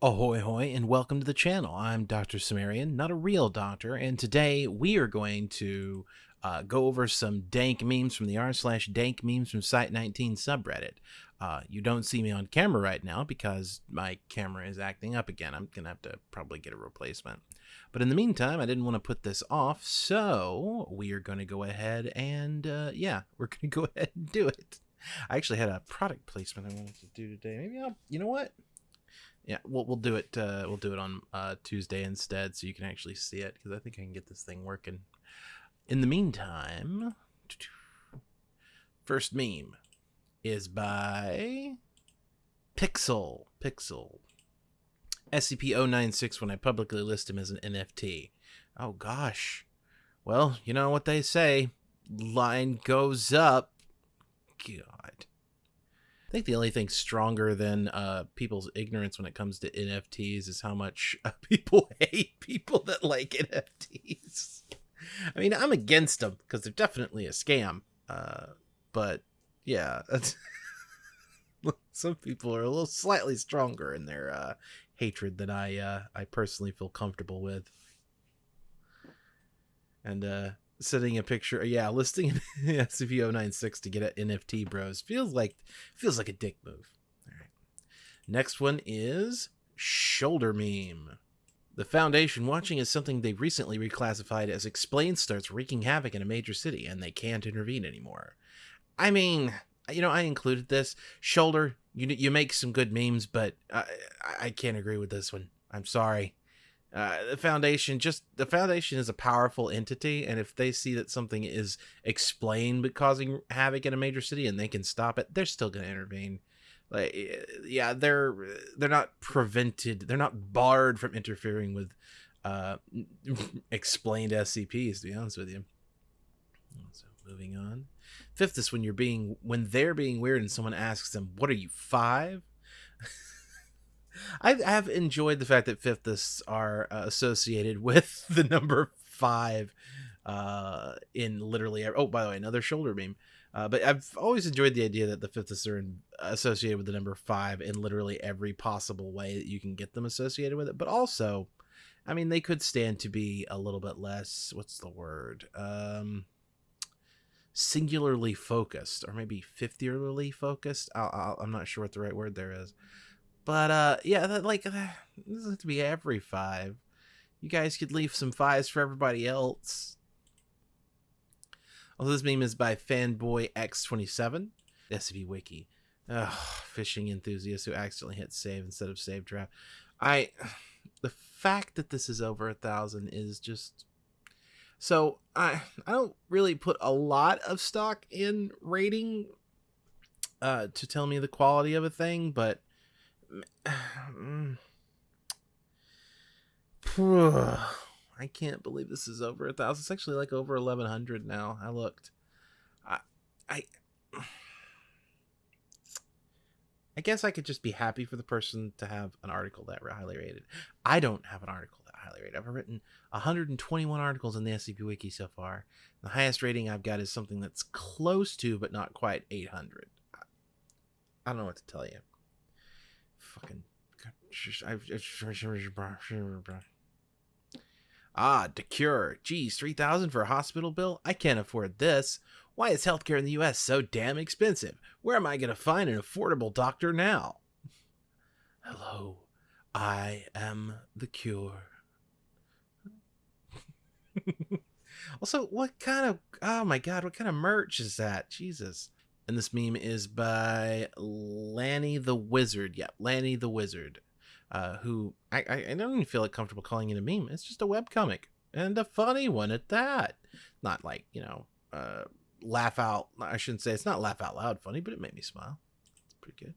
Ahoy hoy and welcome to the channel. I'm Dr. Sumerian, not a real doctor, and today we are going to uh, go over some dank memes from the r slash dank memes from Site 19 subreddit. Uh, you don't see me on camera right now because my camera is acting up again. I'm gonna have to probably get a replacement. But in the meantime, I didn't want to put this off, so we are going to go ahead and uh, yeah, we're going to go ahead and do it. I actually had a product placement I wanted to do today. Maybe I'll, you know what? Yeah, we'll we'll do it. Uh, we'll do it on uh, Tuesday instead, so you can actually see it because I think I can get this thing working. In the meantime, first meme is by Pixel. Pixel. SCP-096 when I publicly list him as an NFT. Oh gosh. Well, you know what they say. Line goes up. God. I think the only thing stronger than uh, people's ignorance when it comes to NFTs is how much uh, people hate people that like NFTs. I mean, I'm against them because they're definitely a scam. Uh, but yeah, some people are a little slightly stronger in their uh, hatred than I uh, I personally feel comfortable with. And uh, sending a picture yeah listing scp-096 to get at nft bros feels like feels like a dick move. All right next one is shoulder meme. The foundation watching is something they recently reclassified as explain starts wreaking havoc in a major city and they can't intervene anymore. I mean you know i included this. Shoulder you you make some good memes but i i can't agree with this one. I'm sorry uh, the foundation just the foundation is a powerful entity and if they see that something is explained but causing havoc in a major city and they can stop it they're still going to intervene. Like eh, yeah they're they're not prevented they're not barred from interfering with uh explained scps to be honest with you. So moving on. Fifthists when you're being when they're being weird and someone asks them what are you five I have enjoyed the fact that fifths are uh, associated with the number five uh, in literally. Oh, by the way, another shoulder beam. Uh, but I've always enjoyed the idea that the fifths are in, associated with the number five in literally every possible way that you can get them associated with it. But also, I mean, they could stand to be a little bit less. What's the word? Um, singularly focused, or maybe fifthierly focused. i am not sure what the right word there is. But uh, yeah, that, like uh, this has to be every five. You guys could leave some fives for everybody else. Although this meme is by Fanboy X27, SCP Wiki. Ugh, fishing enthusiast who accidentally hit save instead of save draft. I, the fact that this is over a thousand is just. So I I don't really put a lot of stock in rating, uh, to tell me the quality of a thing, but I can't believe this is over a thousand. It's actually like over eleven hundred now. I looked. I, I, I guess I could just be happy for the person to have an article that highly rated. I don't have an article that highly rated. I've written 121 articles in the SCP Wiki so far. The highest rating I've got is something that's close to, but not quite 800. I don't know what to tell you fucking. Ah, Decure. Geez, 3000 for a hospital bill? I can't afford this. Why is healthcare in the US so damn expensive? Where am I going to find an affordable doctor now? Hello, I am the cure. also, what kind of, oh my god, what kind of merch is that? Jesus. And this meme is by Lanny the Wizard. Yeah, Lanny the Wizard. Uh, who I, I, I don't even feel like comfortable calling it a meme. It's just a web comic and a funny one at that. Not like you know, uh, laugh out. I shouldn't say it's not laugh out loud funny, but it made me smile. It's pretty good.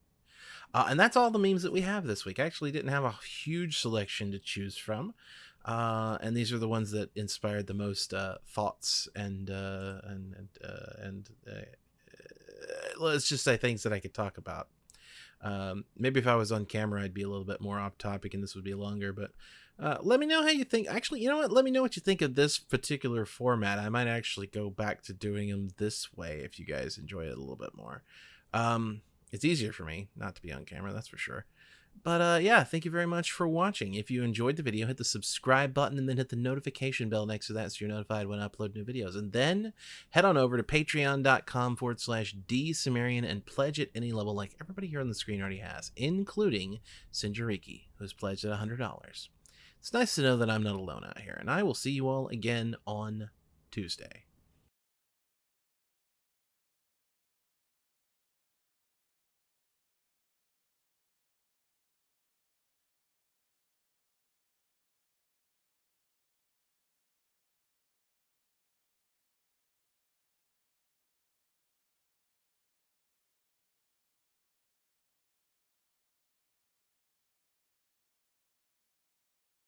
Uh, and that's all the memes that we have this week. I actually didn't have a huge selection to choose from. Uh, and these are the ones that inspired the most uh, thoughts and uh, and and uh, and uh, let's just say things that I could talk about. Um, maybe if I was on camera, I'd be a little bit more off topic and this would be longer, but uh, let me know how you think. Actually, you know what? Let me know what you think of this particular format. I might actually go back to doing them this way if you guys enjoy it a little bit more. Um, it's easier for me not to be on camera, that's for sure. But uh, yeah, thank you very much for watching. If you enjoyed the video, hit the subscribe button and then hit the notification bell next to that so you're notified when I upload new videos. And then head on over to patreon.com forward slash dsumerian and pledge at any level like everybody here on the screen already has, including Sinjariki, who's pledged at $100. It's nice to know that I'm not alone out here, and I will see you all again on Tuesday.